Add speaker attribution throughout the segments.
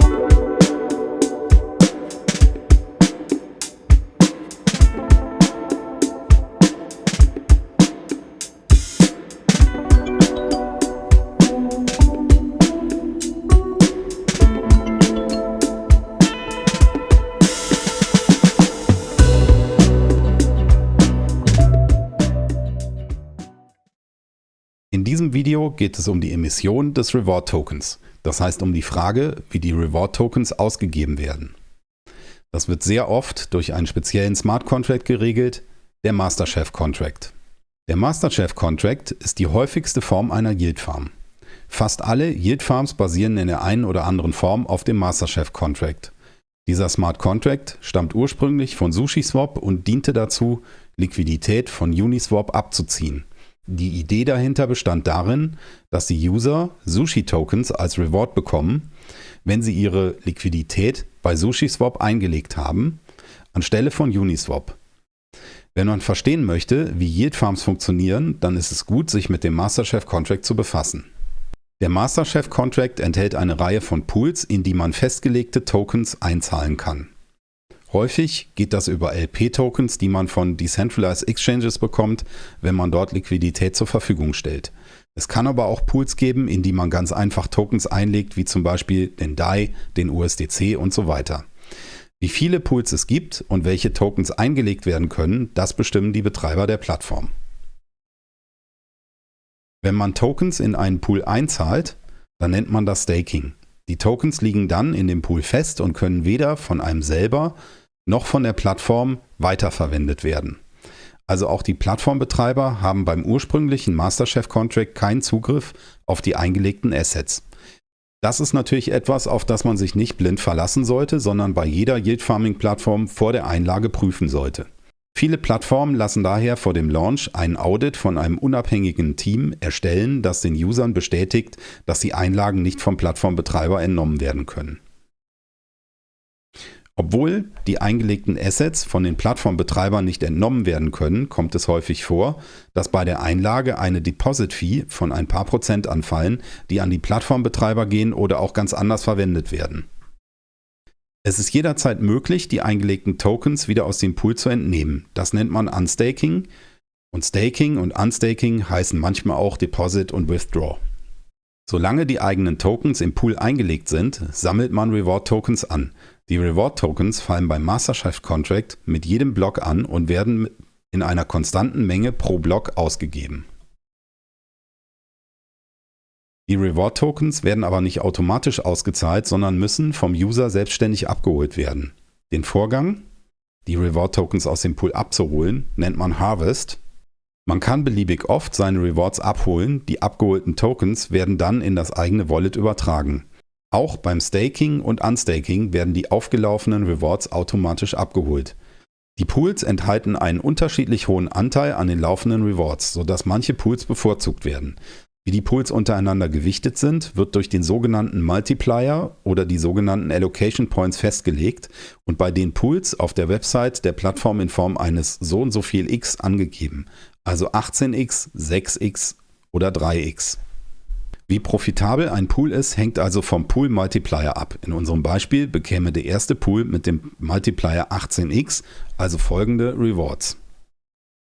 Speaker 1: In diesem Video geht es um die Emission des Reward Tokens, das heißt um die Frage, wie die Reward Tokens ausgegeben werden. Das wird sehr oft durch einen speziellen Smart Contract geregelt, der Masterchef Contract. Der Masterchef Contract ist die häufigste Form einer Yield Farm. Fast alle Yield Farms basieren in der einen oder anderen Form auf dem Masterchef Contract. Dieser Smart Contract stammt ursprünglich von SushiSwap und diente dazu, Liquidität von Uniswap abzuziehen. Die Idee dahinter bestand darin, dass die User Sushi-Tokens als Reward bekommen, wenn sie ihre Liquidität bei SushiSwap eingelegt haben, anstelle von Uniswap. Wenn man verstehen möchte, wie Yield Farms funktionieren, dann ist es gut, sich mit dem Masterchef Contract zu befassen. Der Masterchef Contract enthält eine Reihe von Pools, in die man festgelegte Tokens einzahlen kann. Häufig geht das über LP-Tokens, die man von Decentralized Exchanges bekommt, wenn man dort Liquidität zur Verfügung stellt. Es kann aber auch Pools geben, in die man ganz einfach Tokens einlegt, wie zum Beispiel den DAI, den USDC und so weiter. Wie viele Pools es gibt und welche Tokens eingelegt werden können, das bestimmen die Betreiber der Plattform. Wenn man Tokens in einen Pool einzahlt, dann nennt man das Staking. Die Tokens liegen dann in dem Pool fest und können weder von einem selber noch von der Plattform weiterverwendet werden. Also auch die Plattformbetreiber haben beim ursprünglichen Masterchef Contract keinen Zugriff auf die eingelegten Assets. Das ist natürlich etwas, auf das man sich nicht blind verlassen sollte, sondern bei jeder Yield Farming Plattform vor der Einlage prüfen sollte. Viele Plattformen lassen daher vor dem Launch ein Audit von einem unabhängigen Team erstellen, das den Usern bestätigt, dass die Einlagen nicht vom Plattformbetreiber entnommen werden können. Obwohl die eingelegten Assets von den Plattformbetreibern nicht entnommen werden können, kommt es häufig vor, dass bei der Einlage eine Deposit-Fee von ein paar Prozent anfallen, die an die Plattformbetreiber gehen oder auch ganz anders verwendet werden. Es ist jederzeit möglich, die eingelegten Tokens wieder aus dem Pool zu entnehmen. Das nennt man Unstaking. Und Staking und Unstaking heißen manchmal auch Deposit und Withdraw. Solange die eigenen Tokens im Pool eingelegt sind, sammelt man Reward Tokens an. Die Reward Tokens fallen beim Masterchef Contract mit jedem Block an und werden in einer konstanten Menge pro Block ausgegeben. Die Reward-Tokens werden aber nicht automatisch ausgezahlt, sondern müssen vom User selbstständig abgeholt werden. Den Vorgang, die Reward-Tokens aus dem Pool abzuholen, nennt man Harvest. Man kann beliebig oft seine Rewards abholen, die abgeholten Tokens werden dann in das eigene Wallet übertragen. Auch beim Staking und Unstaking werden die aufgelaufenen Rewards automatisch abgeholt. Die Pools enthalten einen unterschiedlich hohen Anteil an den laufenden Rewards, sodass manche Pools bevorzugt werden. Wie die Pools untereinander gewichtet sind, wird durch den sogenannten Multiplier oder die sogenannten Allocation Points festgelegt und bei den Pools auf der Website der Plattform in Form eines so und so viel x angegeben, also 18x, 6x oder 3x. Wie profitabel ein Pool ist, hängt also vom Pool Multiplier ab. In unserem Beispiel bekäme der erste Pool mit dem Multiplier 18x also folgende Rewards.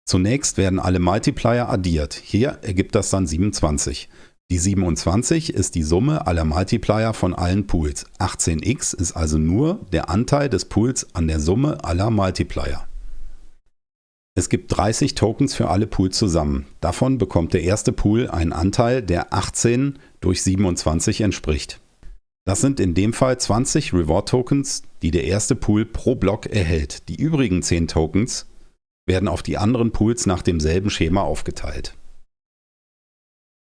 Speaker 1: Zunächst werden alle Multiplier addiert. Hier ergibt das dann 27. Die 27 ist die Summe aller Multiplier von allen Pools. 18x ist also nur der Anteil des Pools an der Summe aller Multiplier. Es gibt 30 Tokens für alle Pools zusammen. Davon bekommt der erste Pool einen Anteil, der 18 durch 27 entspricht. Das sind in dem Fall 20 Reward Tokens, die der erste Pool pro Block erhält. Die übrigen 10 Tokens werden auf die anderen Pools nach demselben Schema aufgeteilt.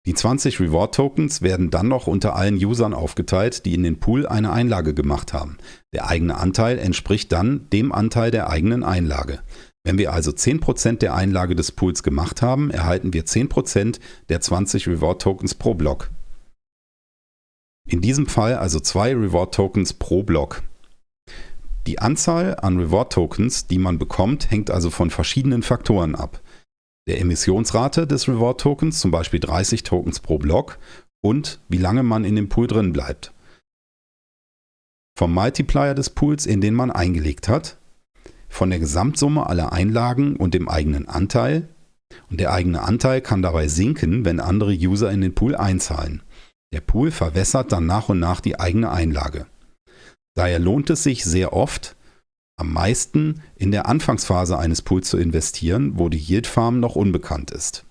Speaker 1: Die 20 Reward Tokens werden dann noch unter allen Usern aufgeteilt, die in den Pool eine Einlage gemacht haben. Der eigene Anteil entspricht dann dem Anteil der eigenen Einlage. Wenn wir also 10% der Einlage des Pools gemacht haben, erhalten wir 10% der 20 Reward Tokens pro Block. In diesem Fall also zwei Reward Tokens pro Block. Die Anzahl an Reward-Tokens, die man bekommt, hängt also von verschiedenen Faktoren ab. Der Emissionsrate des Reward-Tokens, zum Beispiel 30 Tokens pro Block, und wie lange man in dem Pool drin bleibt. vom Multiplier des Pools, in den man eingelegt hat, von der Gesamtsumme aller Einlagen und dem eigenen Anteil. Und der eigene Anteil kann dabei sinken, wenn andere User in den Pool einzahlen. Der Pool verwässert dann nach und nach die eigene Einlage. Daher lohnt es sich sehr oft, am meisten in der Anfangsphase eines Pools zu investieren, wo die Yield Farm noch unbekannt ist.